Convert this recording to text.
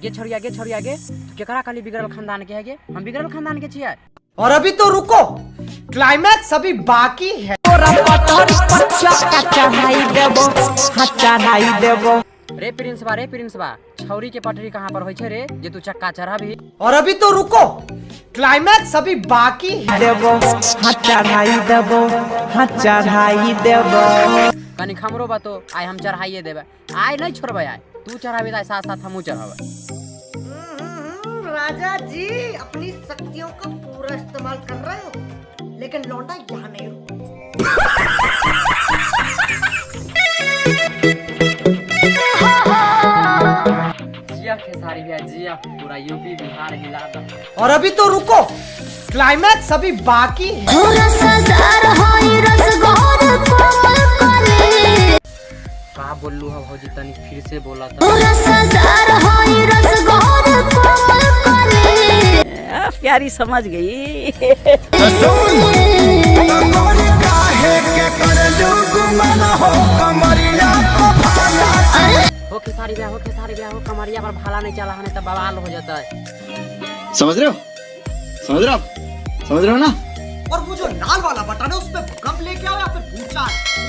गे छोड़िया गे छोड़िया गे। तू केकरा खाली बिगड़ल खानदान के है गे? हम बिगड़ल खानदान के छियै? और अभी तो रुको क्लाइमैक्स अभी बाकी है। रे प्रिंस बा रे प्रिंस बा छौरी के पटरी कहाँ पर होइ छै रे? जे तू चक्का चढ़ा भी और अभी तो रुको क्लाइमैक्स अभी बाकी है। कनी खमरो बा तो आइ हम चढ़ाइए देबै। आइ नहीं छोड़बै आइ तू चढ़ाबी तो साथ साथ हमहूँ चढ़ाबै। राजा जी अपनी शक्तियों का पूरा इस्तेमाल कर रहे हो लेकिन लौंडा यहाँ नहीं जिया खेसारी भैया जिया पूरा यूपी बिहार हिला और अभी तो रुको क्लाइमैक्स अभी बाकी है। का बोललू भौजी तनी फिर से बोला तो प्यारी समझ गई हो खेसारी भैया हो खेसारी भैया हो कमरिया पर भाला नहीं चला तो बवाल हो जाता है समझ रहे हो? समझ रहे हो समझ रहे हो ना? और वो जो लाल वाला बटन है उस पर भूकंप लेके आओ या फिर भूचाल